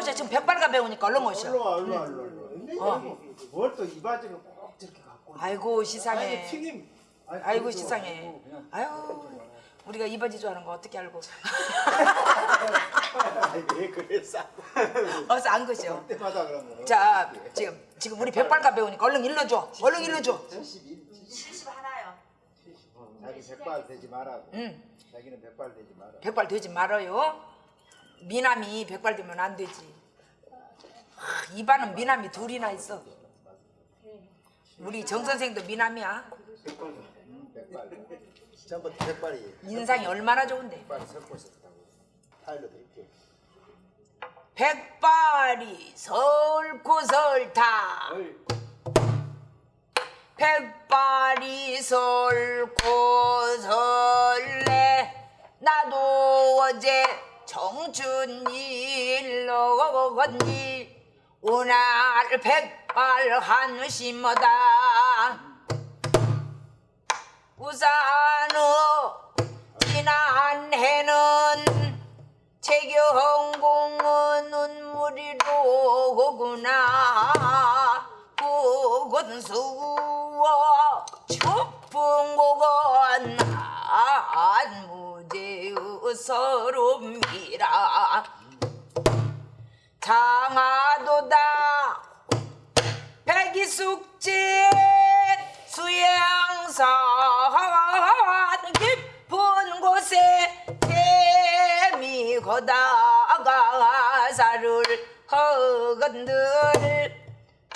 이제 지금 백발가 배우니까 얼른 오셔. 일로 와, 일로 와, 일로 와, 일로 와. 뭘또 이 바지를 꼭 저렇게 갖고. 아이고 아니, 시상해. 튀김. 아니, 아이고 시상해. 아유 우리가 이 바지 좋아하는 거 어떻게 알고? 아니, 왜 그랬어? 어서 안 그죠? 때마다 그런 거. 자 지금 지금 우리 백발가 배우니까 얼른 일러줘. 얼른 일러줘. 71, 70 하나요. 자기 백발 되지 말라고. 응. 자기는 백발 되지 마라. 백발 되지 말아요. 미남이 백발 되면 안 되지. 하, 이반은 미남이 둘이나 있어. 우리 정 선생도 미남이야. 전부 백발이. 인상이 얼마나 좋은데. 백발이 섞고 있었다고. 타일러도 있고. 백발이 설고 설타 백발이 설고 설레 나도 어제 청춘일로 건니? 오늘 백발 한심하다. 우산어 지난 해는 재경공은 눈물이로 오구나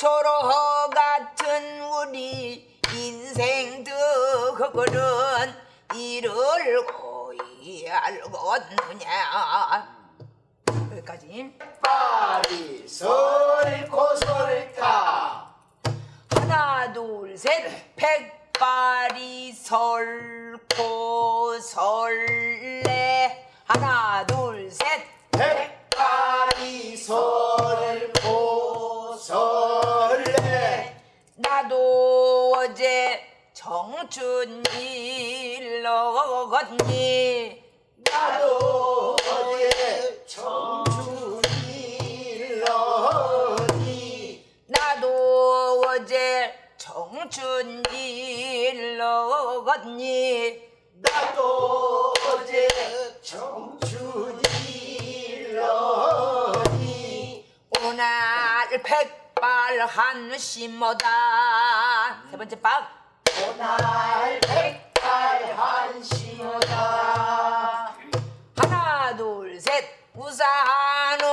초로 같은 우리 인생 득거는 이를 고이 알겠느냐 여기까지 백발이 설고 설타. 하나 둘셋 백발이 설고 설레 하나 둘셋 백발이 설레. 나도 어제 청춘일로 걷니? 나도 어제 청춘일러니? 나도 어제 청춘일로 걷니? 나도 어제 청춘일러니? 오늘 백 발 한심하다. 세 번째 박 오날 백발 한심하다 하나 둘 셋. 우산호.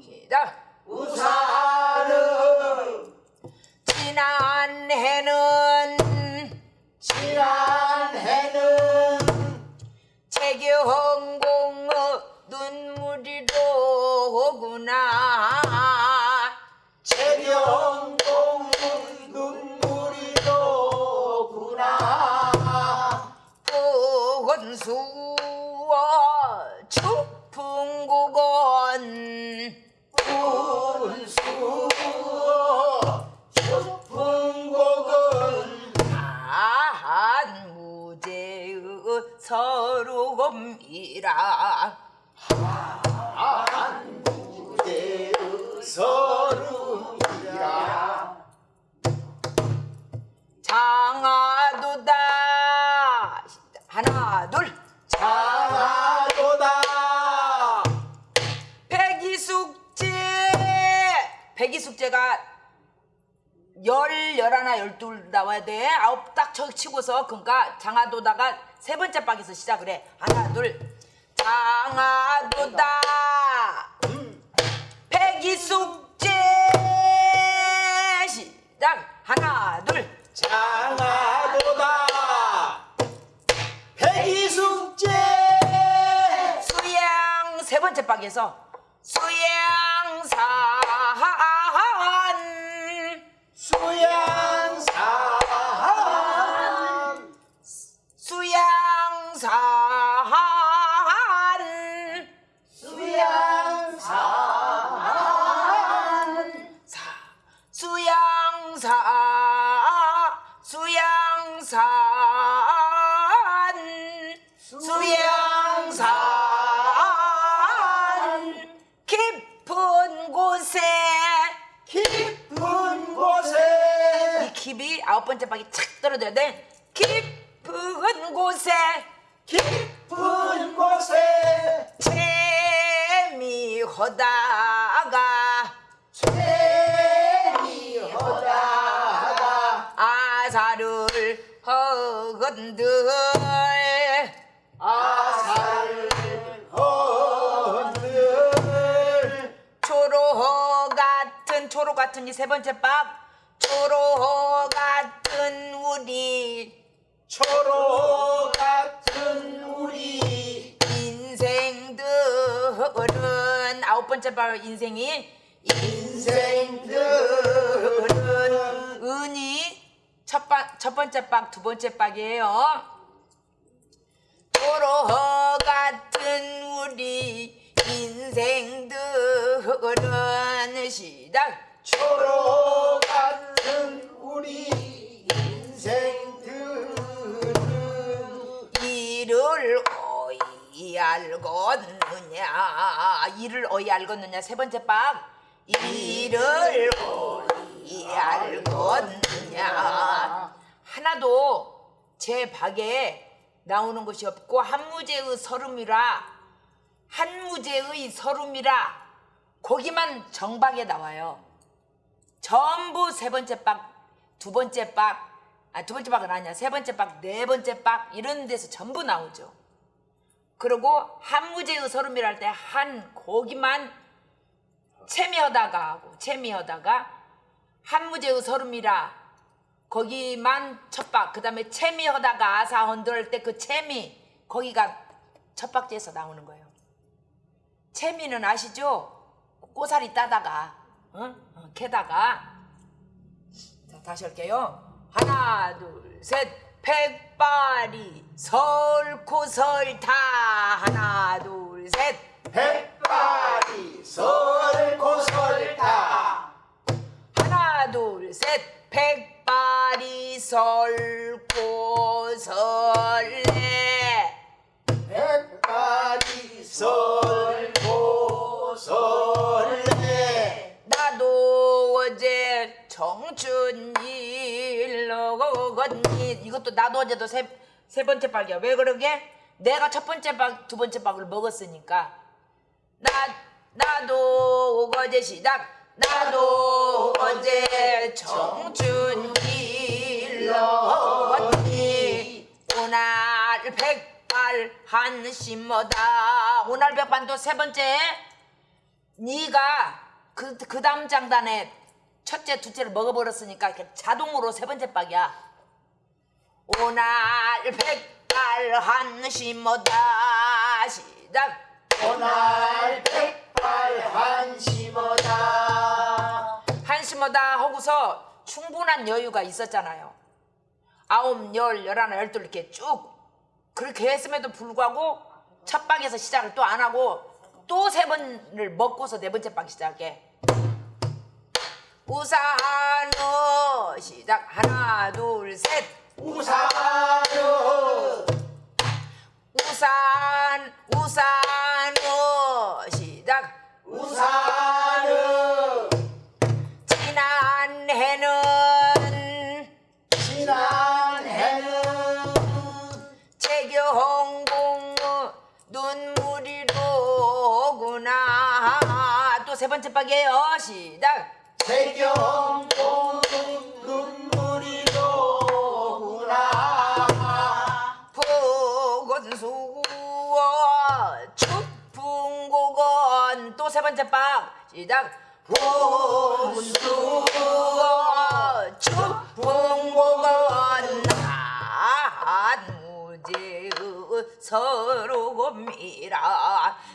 시작. 우산은 지난 해는 지난 해는 재경공의 눈물이로 오구나 이라 무대의 서름이라 장하도다. 하나 둘. 장하도다. 백이숙제. 백이숙제가 열 열하나 열둘 나와야 돼. 아홉 딱 쳐 치고서 그러니까 장하도다가 세 번째 박에서 시작을 해. 하나 둘 장하도다. 백이숙제 시작 하나 둘. 장하도다. 백이숙제 수양 세 번째 박에서 수양산 번째 박이 착 떨어져야 돼. 깊은 곳에 깊은 곳에 재미하다가 재미하다가 아사를 허건들. 아사를 헌들. 초로 같은 초로 같은 이 세 번째 박 초로 같은 우리 초로 같은 우리 인생들은 아홉 번째 박 인생이 인생들은 은이 첫, 박, 첫 번째 박, 두 번째 박이에요. 도로 같은 우리 인생들은 시작. 초로 같은 우리 인 생들은 이를 어이 알겠느냐? 이를 어이 알겠느냐? 세 번째 박 이를 어이 알겠느냐? 하나도 제 박에 나오는 것이 없고 한무제의 서름이라 한무제의 서름이라 거기만 정박에 나와요. 전부 세 번째 박, 두 번째 박, 아, 두 번째 박은 아니야. 세 번째 박, 네 번째 박, 이런 데서 전부 나오죠. 그리고 한무제의 서름이랄 때한 거기만 채미하다가 하고, 채미하다가 한무제의 서름이라 거기만 첫 박, 그 다음에 채미하다가 아사 헌들 때그 채미, 거기가 첫 박지에서 나오는 거예요. 채미는 아시죠? 꼬사리 따다가, 어? 어, 캐다가. 자, 다시 할게요. 하나, 둘, 셋. 백발이 설코 설타. 하나, 둘, 셋. 백발이 설고 설타 하나, 둘, 셋. 백발이 설코 설레. 백발이 설고 설레 나도 어제 청춘 일 거거니. 이것도 나도 어제도 세, 세 번째 박이야. 왜 그러게? 내가 첫 번째 박, 두 번째 박을 먹었으니까. 나, 나도 어제 시작. 나도 어제 청춘일 거거니. 오날 백발 한심어다. 오날 백반도 세 번째. 네가 그, 그 다음 장단에 첫째, 둘째를 먹어버렸으니까 이렇게 자동으로 세 번째 박이야. 오날 백발 한심어다 시작. 오날 백발 한심어다 한심어다 하고서 충분한 여유가 있었잖아요. 아홉, 열, 열하나, 열둘 이렇게 쭉 그렇게 했음에도 불구하고 첫 박에서 시작을 또 안 하고 또 세 번을 먹고서 네 번째 박 시작해. 우산어 시작. 하나 둘 셋. 우사는 우산 우산어 시작. 우사는 지난 해는 지난 해는 재경공 눈물이 로구나. 또 세 번째 박이에요. 시작 세경공 눈물이로구나 보건수어 축풍고건 또 세 번째 박 시작 보건수어 축풍고건 한무제의 서로곰이라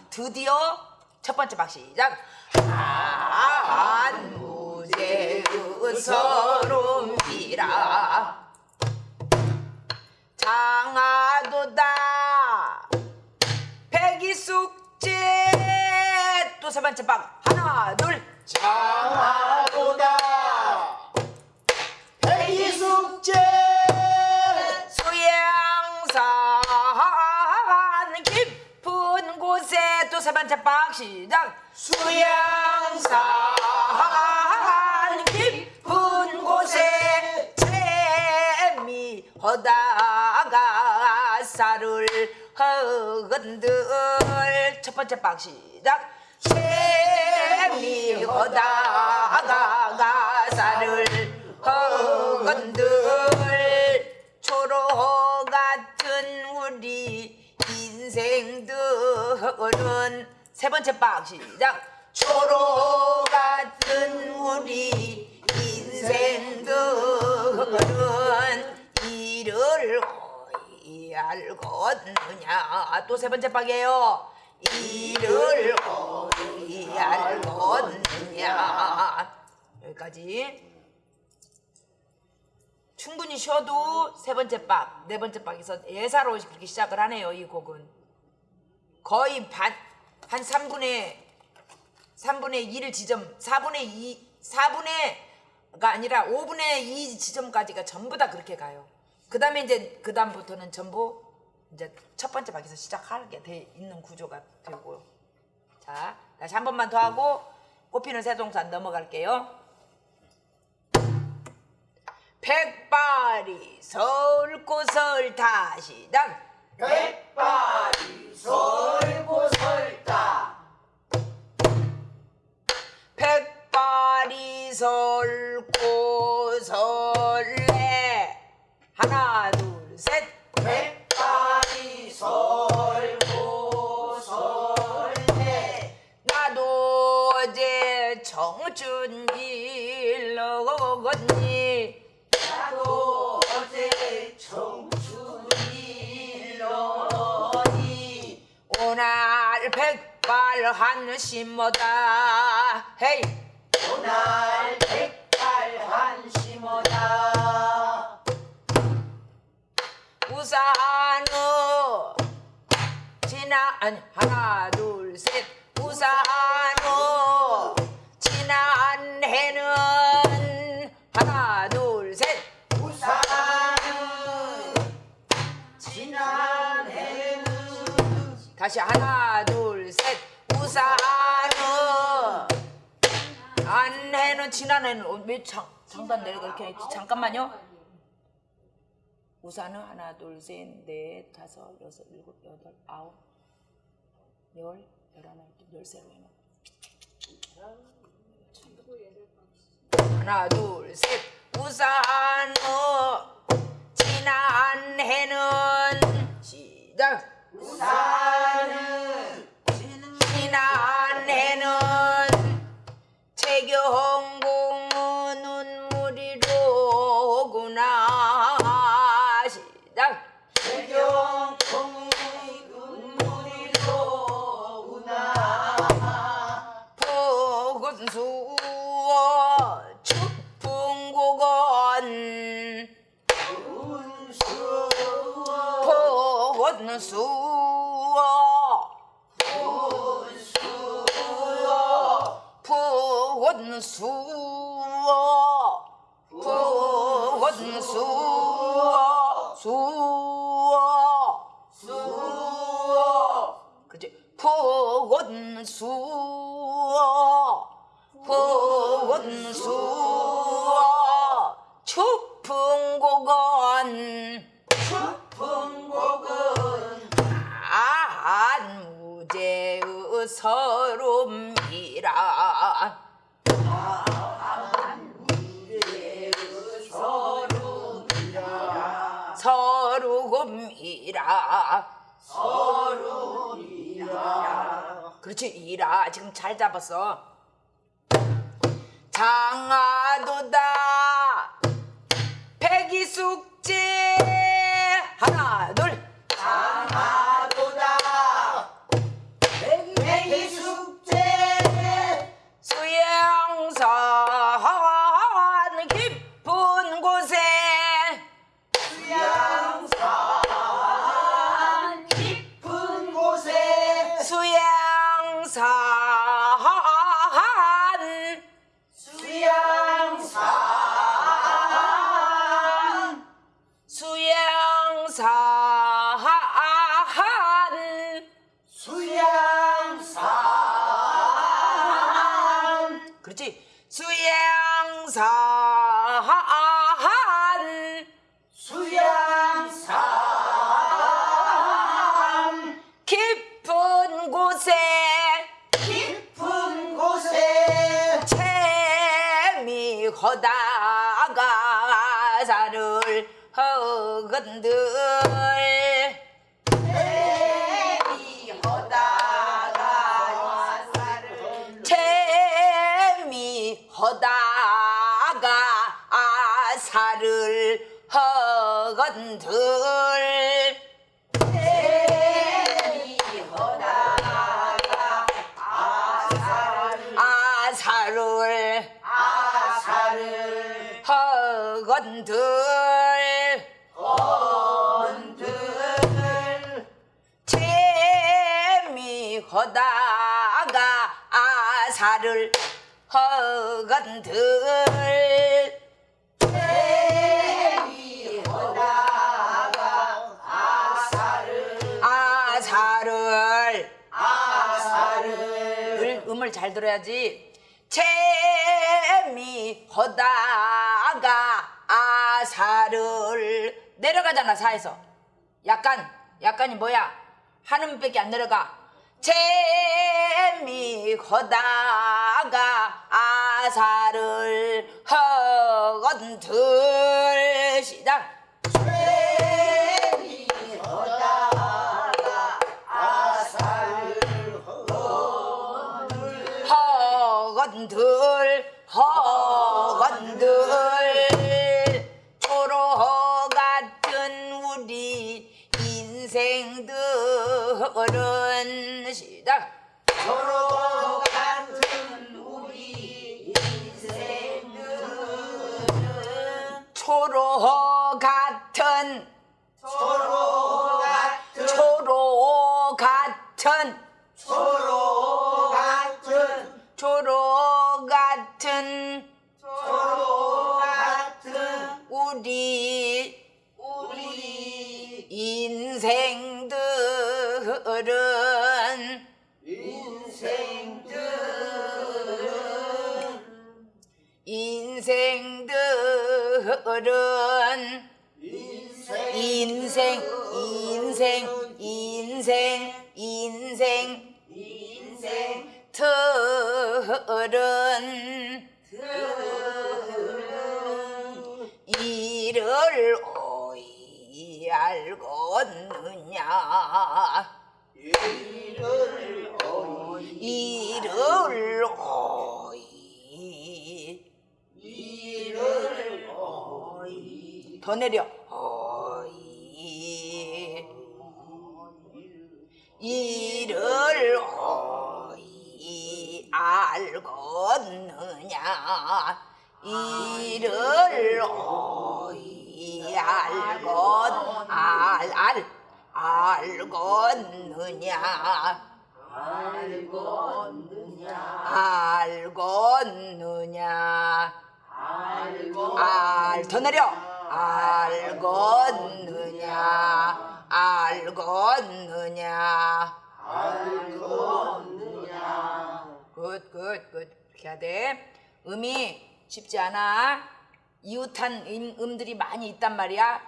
드디어 첫 번째 박 시작 한무 제의 서로미라. 장하도다. 백이숙제. 또 세 번째 박 하나 둘. 장하도다. 백이숙제. 소양산. 깊은 곳에 또 세 번째 박 시작. 수양산 가사를 허건들. 첫 번째 박 시작. 재미하다가 가사를 허건들. 초로 같은 우리 인생들은 세 번째 박 시작. 초로 같은 우리 인생들은 이를 알겠느냐 또 세 번째 박이에요 이를 알겠느냐 여기까지 충분히 쉬어도 세 번째 박, 네 번째 박에서 예사로 그렇게 시작을 하네요. 이 곡은 거의 반, 한 3분의 3분의 1 지점, 4분의 2, 4분의가 아니라 5분의 2 지점까지가 전부 다 그렇게 가요. 그 다음에 이제 그 다음부터는 전부 이제 첫 번째 박에서 시작하게 돼 있는 구조가 되고요. 자, 다시 한 번만 더 하고 꽃피는 새동산 넘어갈게요. 백발이 설고설 다시당 백발이 설고 설다 백발이 설고 설 백발 한 심어다. 헤이. 오날 백발 한심어다. 우산은 지나 아니 하나 둘 셋. 우산은 지난 해는 하나 둘 셋. 우산은 지난 해는 다시 하나 둘 안 해는 지난 해는 어, 왜 장, 장단 내려가 이렇게 했지? 잠깐만요. 우산은 하나 둘 셋 넷 다섯 여섯 일곱 여덟 아홉 열 열하나 열세 열네 하나 둘 셋. 우산은 지난 해는 시작. 우산 포근수어 포근수 그렇지 이라 지금 잘 잡았어. 장하도다. 백이숙제. 하나 수 건들 재미허다가 아사를 허건들 아사를. 허건들 음을 잘 들어야지. 재미허다가 아사를. 내려가잖아 사에서. 약간 약간이 뭐야? 한 음밖에 안 내려가 재미허다가 아사를 허건들 시작 허건들 허건들. 초로 같은 우리 인생들은 시작 서 인생들은 인생 인생 인생 인생 인생 인생 더 내려. 이를 어이 알겠느냐? 이를 어이 알겠 알알 알겠느냐 알겠느냐? 알겠느냐? 알더 내려 알겠느냐? 알겠느냐? 알겠느냐? good good good. 이렇게 해야 돼. 음이 쉽지 않아. 이웃한 음, 음들이 많이 있단 말이야.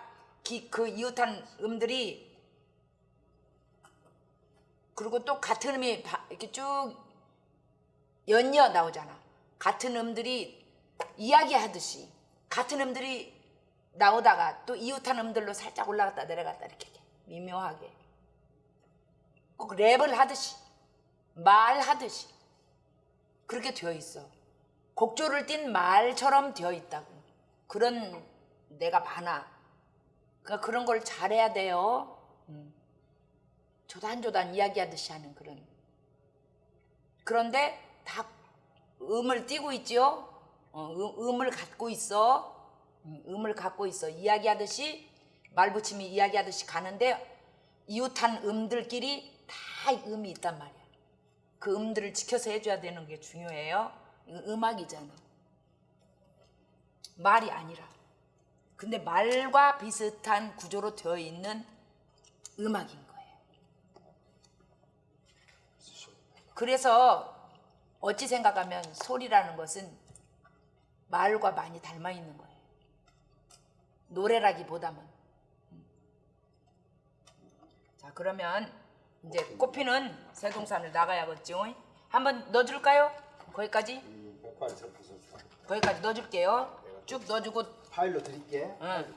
기, 그 이웃한 음들이 그리고 또 같은 음이 바- 이렇게 쭉 연이어 나오잖아. 같은 음들이 이야기하듯이 같은 음들이 나오다가 또 이웃한 음들로 살짝 올라갔다 내려갔다 이렇게 미묘하게 꼭 랩을 하듯이 말하듯이 그렇게 되어 있어. 곡조를 띈 말처럼 되어 있다고. 그런 내가 많아. 그러니까 그런 걸 잘해야 돼요. 음. 조단조단 이야기하듯이 하는 그런. 그런데 다 음을 띄고 있죠. 어, 음, 음을 갖고 있어. 음, 음을 갖고 있어. 이야기하듯이 말붙임이 이야기하듯이 가는데 이웃한 음들끼리 다 음이 있단 말이야. 그 음들을 지켜서 해줘야 되는 게 중요해요. 음악이잖아. 말이 아니라. 근데 말과 비슷한 구조로 되어 있는 음악인 거예요. 그래서 어찌 생각하면 소리라는 것은 말과 많이 닮아 있는 거예요. 노래라기보다는. 음. 자, 그러면 이제 꽃피는 세동산을 나가야겠죠. 한번 넣어줄까요? 거기까지? 접수서 거기까지 넣어줄게요. 쭉 넣어주고 파일로 드릴게. 응.